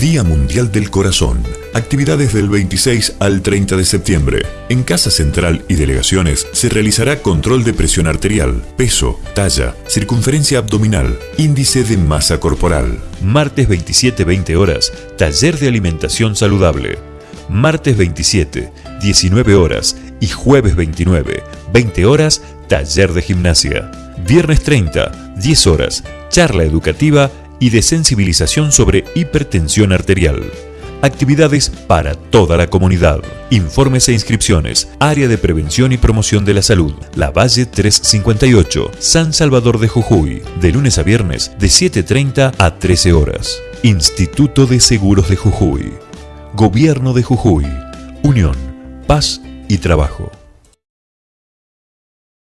Día Mundial del Corazón. Actividades del 26 al 30 de septiembre. En Casa Central y Delegaciones se realizará control de presión arterial, peso, talla, circunferencia abdominal, índice de masa corporal. Martes 27, 20 horas, taller de alimentación saludable. Martes 27, 19 horas y jueves 29, 20 horas, taller de gimnasia. Viernes 30, 10 horas, charla educativa y de sensibilización sobre hipertensión arterial. Actividades para toda la comunidad. Informes e inscripciones. Área de Prevención y Promoción de la Salud. La Valle 358, San Salvador de Jujuy. De lunes a viernes, de 7.30 a 13 horas. Instituto de Seguros de Jujuy. Gobierno de Jujuy. Unión, Paz y Trabajo.